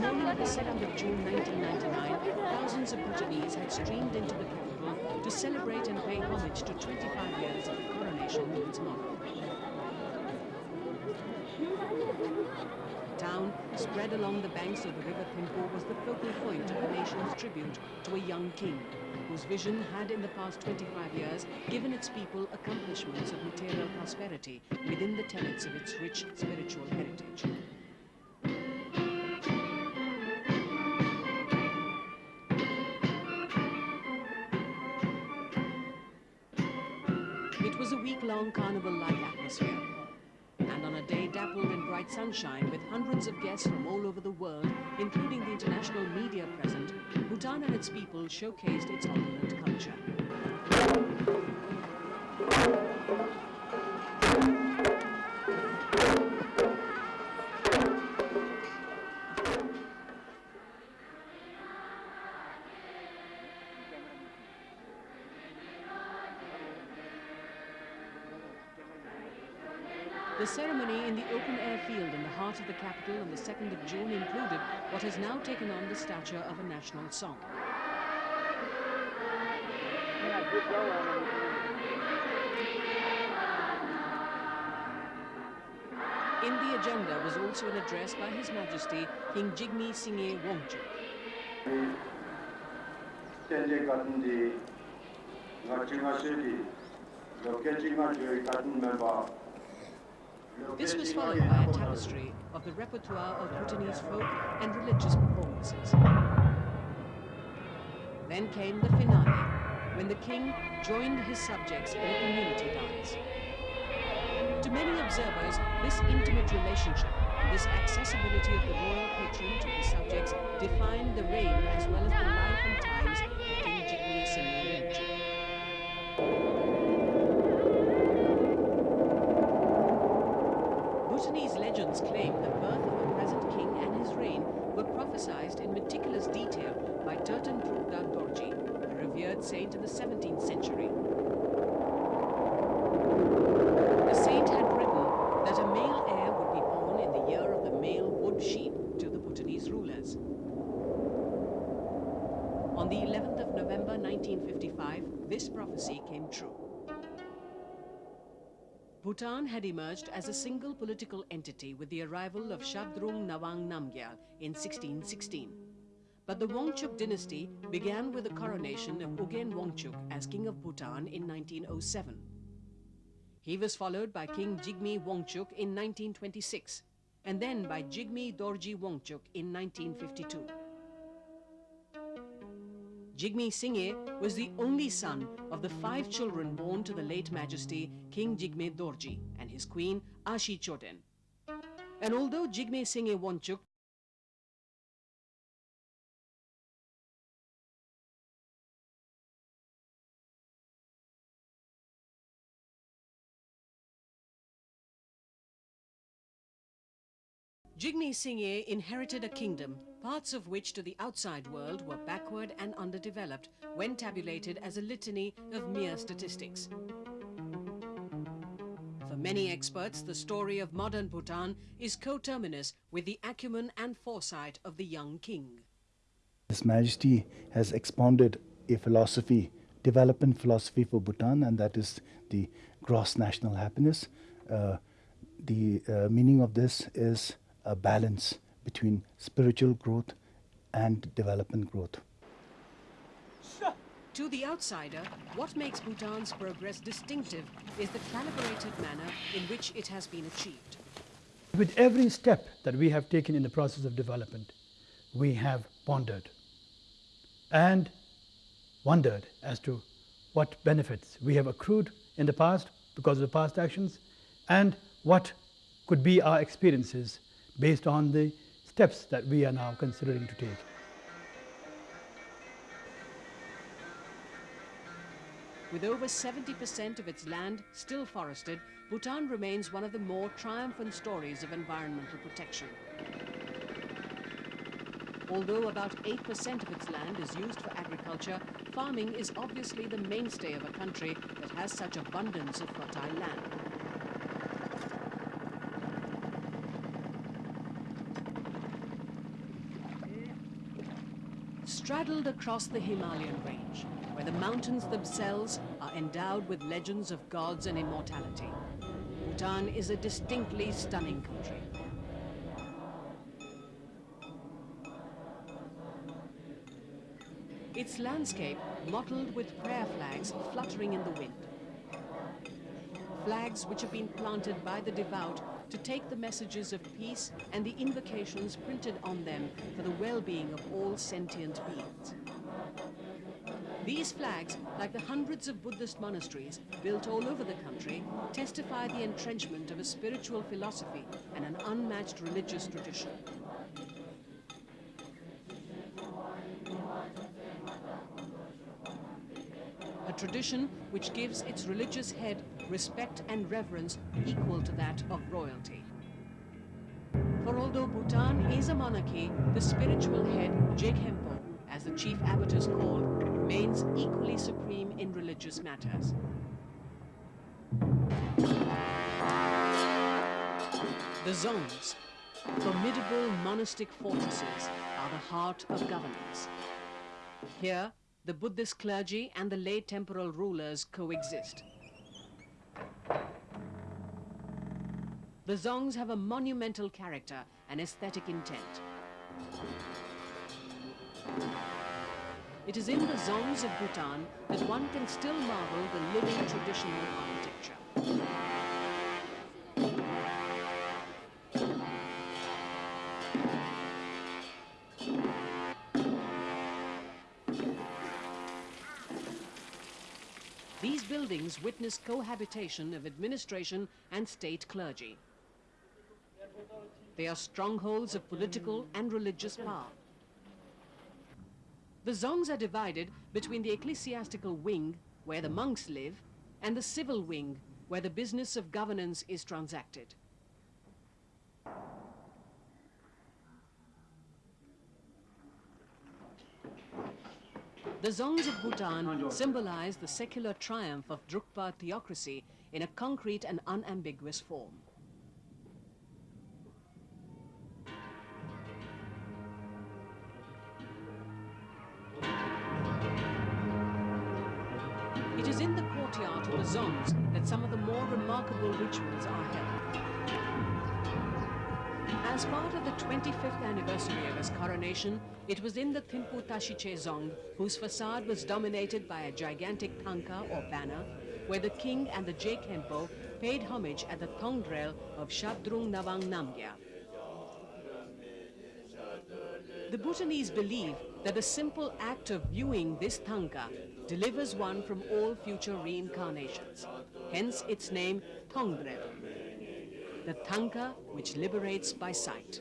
Morning of the 2nd of June 1999, thousands of Bhutanese had streamed into the capital to celebrate and pay homage to 25 years of the coronation of its monarch. The town, spread along the banks of the river Thimphu, was the focal point of the nation's tribute to a young king, whose vision had in the past 25 years given its people accomplishments of material prosperity within the tenets of its rich spiritual heritage. Week-long carnival-like atmosphere. And on a day dappled in bright sunshine with hundreds of guests from all over the world, including the international media present, Bhutan and its people showcased its opulent culture. The ceremony in the open-air field in the heart of the capital on the 2nd of June included what has now taken on the stature of a national song. In the agenda was also an address by His Majesty King Jigme Singye Wangchuk. This was followed by a tapestry of the repertoire of Bhutanese folk and religious performances. Then came the finale, when the king joined his subjects in a community dance. To many observers, this intimate relationship and this accessibility of the royal patron to his subjects defined the reign as well as the life and times a revered saint in the 17th century. The saint had written that a male heir would be born in the year of the male wood sheep to the Bhutanese rulers. On the 11th of November 1955, this prophecy came true. Bhutan had emerged as a single political entity with the arrival of Shabdrung Ngawang Namgyal in 1616. But the Wangchuk dynasty began with the coronation of Ugen Wangchuk as King of Bhutan in 1907. He was followed by King Jigme Wangchuk in 1926, and then by Jigme Dorji Wangchuk in 1952. Jigme Singye was the only son of the five children born to the late Majesty King Jigme Dorji and his queen Ashi Choden. And although Jigme Singye Wangchuk Jigme Singye inherited a kingdom, parts of which to the outside world were backward and underdeveloped when tabulated as a litany of mere statistics. For many experts, the story of modern Bhutan is coterminous with the acumen and foresight of the young king. His Majesty has expounded a philosophy, development philosophy for Bhutan, and that is the gross national happiness. Uh, the uh, meaning of this is a balance between spiritual growth and development growth. To the outsider, what makes Bhutan's progress distinctive is the calibrated manner in which it has been achieved. With every step that we have taken in the process of development, we have pondered and wondered as to what benefits we have accrued in the past because of the past actions and what could be our experiences based on the steps that we are now considering to take. With over 70% of its land still forested, Bhutan remains one of the more triumphant stories of environmental protection. Although about 8% of its land is used for agriculture, farming is obviously the mainstay of a country that has such abundance of fertile land. Straddled across the Himalayan range, where the mountains themselves are endowed with legends of gods and immortality, Bhutan is a distinctly stunning country. Its landscape mottled with prayer flags fluttering in the wind. Flags which have been planted by the devout to take the messages of peace and the invocations printed on them for the well-being of all sentient beings. These flags, like the hundreds of Buddhist monasteries built all over the country, testify the entrenchment of a spiritual philosophy and an unmatched religious tradition. Tradition which gives its religious head respect and reverence equal to that of royalty. For although Bhutan is a monarchy, the spiritual head, Je Khenpo, as the chief abbot is called, remains equally supreme in religious matters. The Dzongs, formidable monastic fortresses, are the heart of governance. Here, the Buddhist clergy and the lay temporal rulers coexist. The Dzongs have a monumental character and aesthetic intent. It is in the Dzongs of Bhutan that one can still marvel the living traditional architecture. These buildings witness cohabitation of administration and state clergy. They are strongholds of political and religious power. The Dzongs are divided between the ecclesiastical wing, where the monks live, and the civil wing, where the business of governance is transacted. The Dzongs of Bhutan symbolize the secular triumph of Drukpa theocracy in a concrete and unambiguous form. It is in the courtyard of the Dzongs that some of the more remarkable rituals are held. As part of the 25th anniversary of his coronation, it was in the Thimphu Tashichho Dzong, whose facade was dominated by a gigantic tanka or banner, where the king and the Je Khenpo paid homage at the Thongdrel of Shabdrung Ngawang Namgyal. The Bhutanese believe that the simple act of viewing this tanka delivers one from all future reincarnations. Hence its name Thongdrel, the tanka which liberates by sight.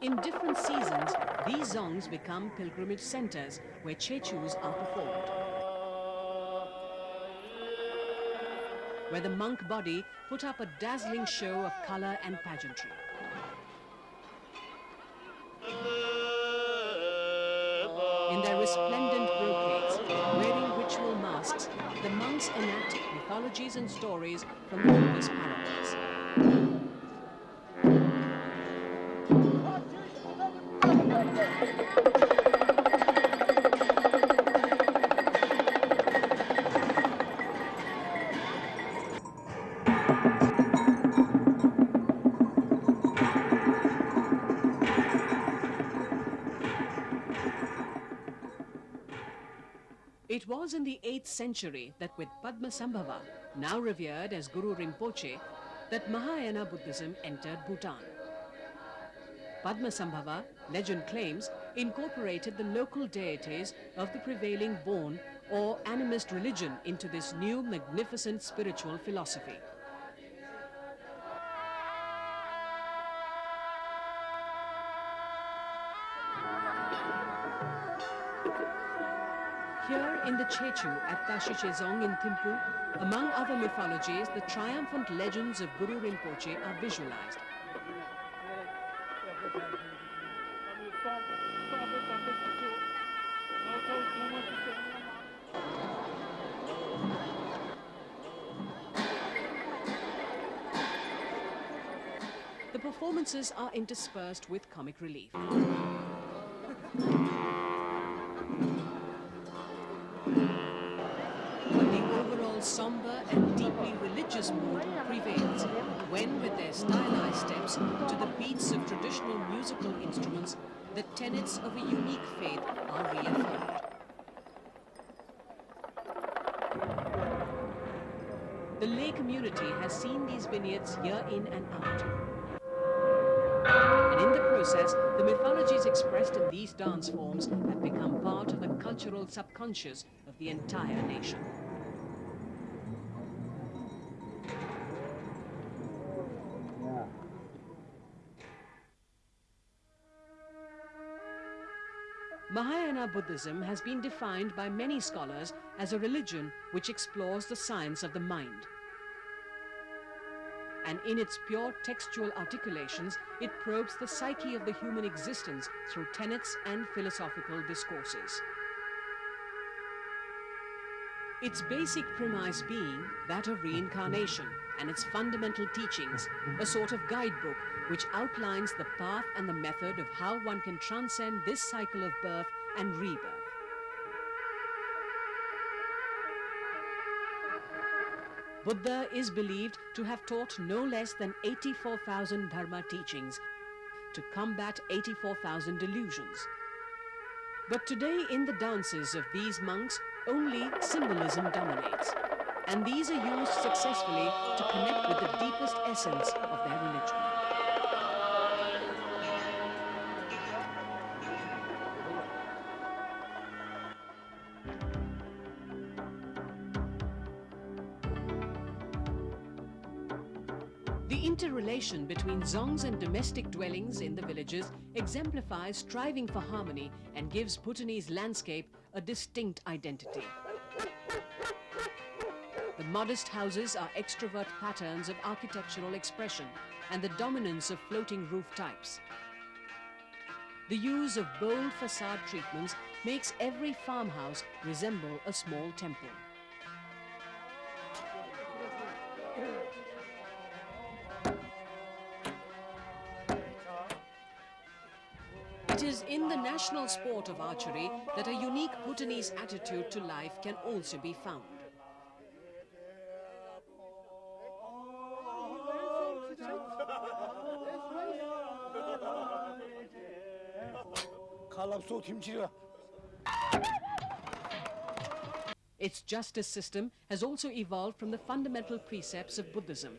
In different seasons, these dzongs become pilgrimage centers where tshechus are performed. Where the monk body put up a dazzling show of color and pageantry. Resplendent brocades, wearing ritual masks, the monks enact mythologies and stories from Buddhist parables. Was in the 8th century that with Padmasambhava, now revered as Guru Rinpoche, that Mahayana Buddhism entered Bhutan. Padmasambhava, legend claims, incorporated the local deities of the prevailing Bon or animist religion into this new magnificent spiritual philosophy. Tshechu at Tashichho Dzong in Thimphu, among other mythologies, the triumphant legends of Guru Rinpoche are visualized. The performances are interspersed with comic relief. Somber and deeply religious mood prevails when, with their stylized steps to the beats of traditional musical instruments, the tenets of a unique faith are reaffirmed. The lay community has seen these vineyards year in and out. And in the process, the mythologies expressed in these dance forms have become part of the cultural subconscious of the entire nation. Mahayana Buddhism has been defined by many scholars as a religion which explores the science of the mind. And in its pure textual articulations, it probes the psyche of the human existence through tenets and philosophical discourses. Its basic premise being that of reincarnation and its fundamental teachings, a sort of guidebook which outlines the path and the method of how one can transcend this cycle of birth and rebirth. Buddha is believed to have taught no less than 84,000 Dharma teachings to combat 84,000 delusions. But today in the dances of these monks, only symbolism dominates. And these are used successfully to connect with the deepest essence of their religion. The interrelation between dzongs and domestic dwellings in the villages exemplifies striving for harmony and gives Bhutanese landscape a distinct identity. The modest houses are extrovert patterns of architectural expression and the dominance of floating roof types. The use of bold facade treatments makes every farmhouse resemble a small temple. The national sport of archery that a unique Bhutanese attitude to life can also be found. Its justice system has also evolved from the fundamental precepts of Buddhism,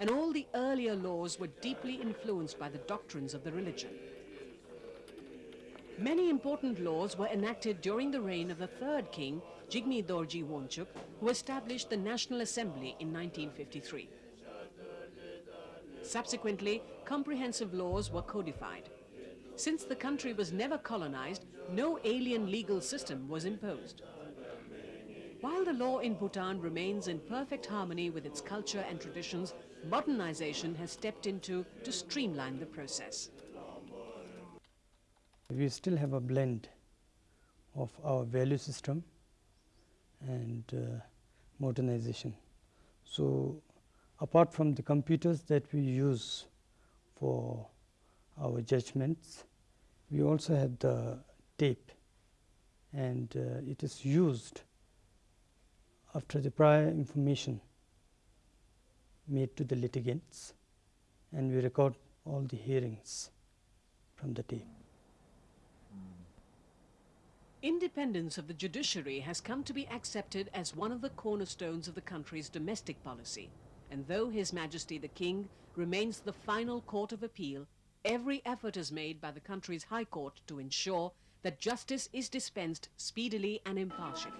and all the earlier laws were deeply influenced by the doctrines of the religion. Many important laws were enacted during the reign of the third king, Jigme Dorji Wangchuck, who established the National Assembly in 1953. Subsequently, comprehensive laws were codified. Since the country was never colonized, no alien legal system was imposed. While the law in Bhutan remains in perfect harmony with its culture and traditions, modernization has stepped into to streamline the process. We still have a blend of our value system and uh, modernization. So, apart from the computers that we use for our judgments, we also have the tape and uh, it is used after the prior information made to the litigants and we record all the hearings from the tape. Independence of the judiciary has come to be accepted as one of the cornerstones of the country's domestic policy. And though His Majesty the King remains the final court of appeal, every effort is made by the country's High Court to ensure that justice is dispensed speedily and impartially.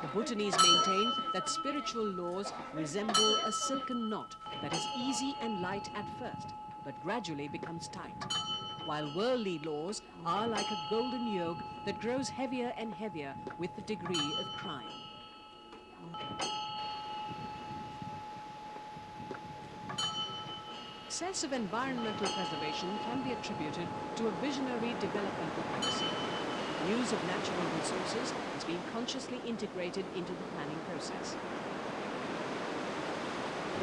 The Bhutanese maintain that spiritual laws resemble a silken knot that is easy and light at first, but gradually becomes tight while worldly laws are like a golden yoke that grows heavier and heavier with the degree of crime. Success of environmental preservation can be attributed to a visionary developmental policy. Use of natural resources has been consciously integrated into the planning process.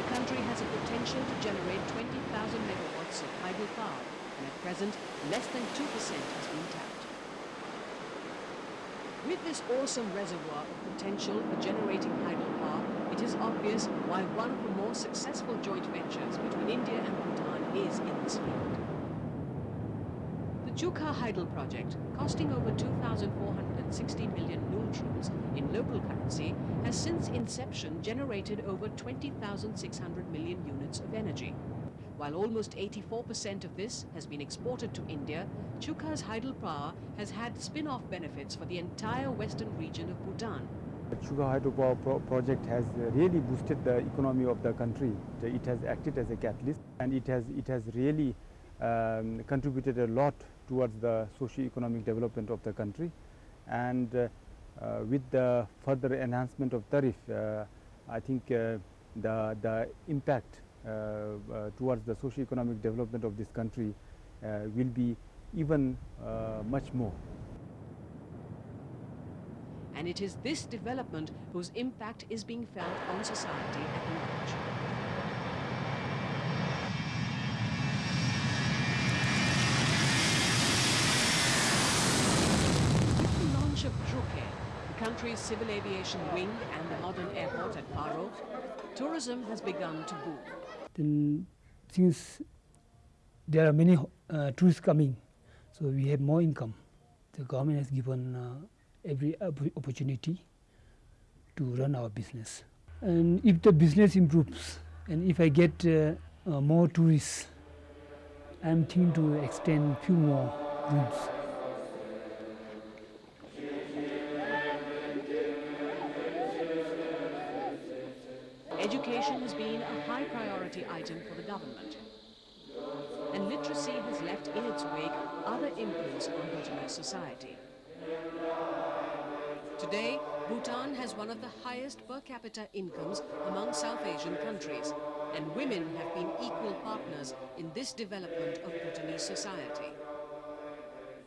the country has a potential to generate 20,000 megawatts of hydro power, and at present, less than 2% has been tapped. With this awesome reservoir of potential for generating hydro power, it is obvious why one of the more successful joint ventures between India and Bhutan is in this field. The Chukha Hydel project, costing over 2,460 million noon in local currency, has since inception generated over 20,600 million units of energy. While almost 84% of this has been exported to India, Chukha's Hydel power has had spin-off benefits for the entire western region of Bhutan. The Chukha hydropower pro project has really boosted the economy of the country. It has acted as a catalyst and it has, it has really um, contributed a lot towards the socio-economic development of the country. And uh, uh, with the further enhancement of tariff, uh, I think uh, the, the impact Uh, uh, towards the socio-economic development of this country uh, will be even much more and it is this development whose impact is being felt on society at large. With the launch of Druk Air, the country's civil aviation wing and the modern airport at Paro, tourism has begun to boom. Then since there are many uh, tourists coming, so we have more income. The government has given uh, every opportunity to run our business. And if the business improves and if I get uh, uh, more tourists, I'm thinking to extend few more rooms. Government. And literacy has left in its wake other imprints on Bhutanese society. Today, Bhutan has one of the highest per capita incomes among South Asian countries, and women have been equal partners in this development of Bhutanese society.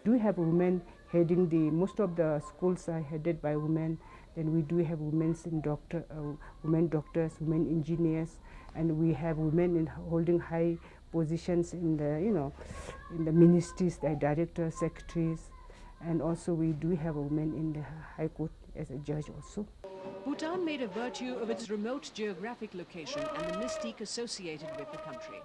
Do we have women heading the, most of the schools are headed by women. Then we do have women in doctor, uh, women doctors, women engineers, and we have women in holding high positions in the, you know, in the ministries, the directors, secretaries, and also we do have a woman in the High Court as a judge also. Bhutan made a virtue of its remote geographic location and the mystique associated with the country.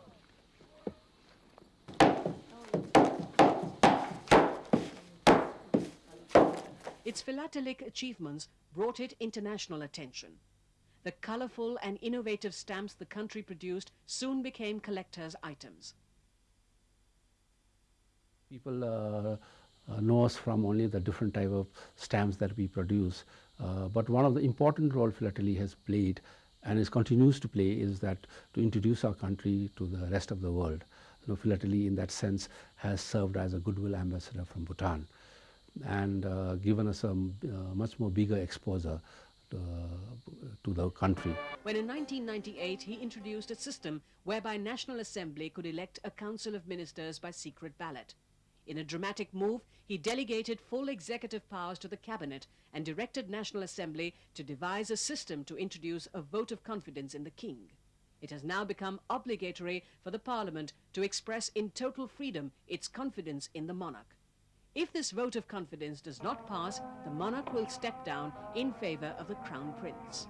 Its philatelic achievements brought it international attention. The colorful and innovative stamps the country produced soon became collectors' items. People uh, uh, know us from only the different type of stamps that we produce. Uh, but one of the important role philately has played and is continues to play is that to introduce our country to the rest of the world. You know, philately in that sense has served as a goodwill ambassador from Bhutan and uh, given us a uh, much more bigger exposure to, to the country. When in 1998 he introduced a system whereby National Assembly could elect a council of ministers by secret ballot. In a dramatic move, he delegated full executive powers to the cabinet and directed National Assembly to devise a system to introduce a vote of confidence in the king. It has now become obligatory for the parliament to express in total freedom its confidence in the monarch. If this vote of confidence does not pass, the monarch will step down in favor of the crown prince.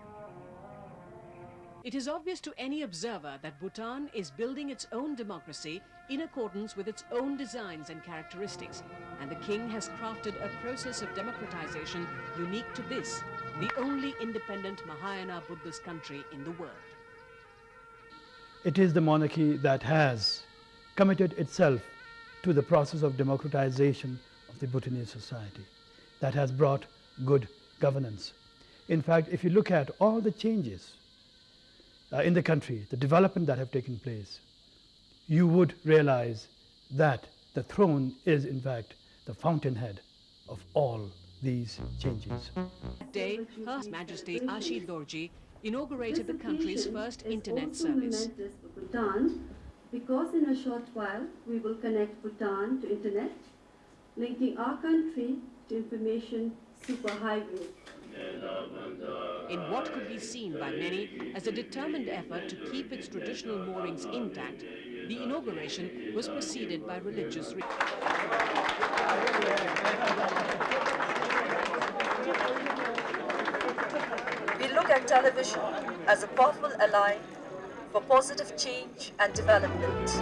It is obvious to any observer that Bhutan is building its own democracy in accordance with its own designs and characteristics, and the king has crafted a process of democratization unique to this, the only independent Mahayana Buddhist country in the world. It is the monarchy that has committed itself to the process of democratization of the Bhutanese society that has brought good governance. In fact, if you look at all the changes uh, in the country, the development that have taken place, you would realize that the throne is in fact the fountainhead of all these changes. Today, Her Majesty Ashi Dorji inaugurated the country's first internet service. Bhutan because in a short while we will connect Bhutan to internet, linking our country to information superhighway. In what could be seen by many as a determined effort to keep its traditional moorings intact, the inauguration was preceded by religious rituals. We look at television as a powerful ally for positive change and development.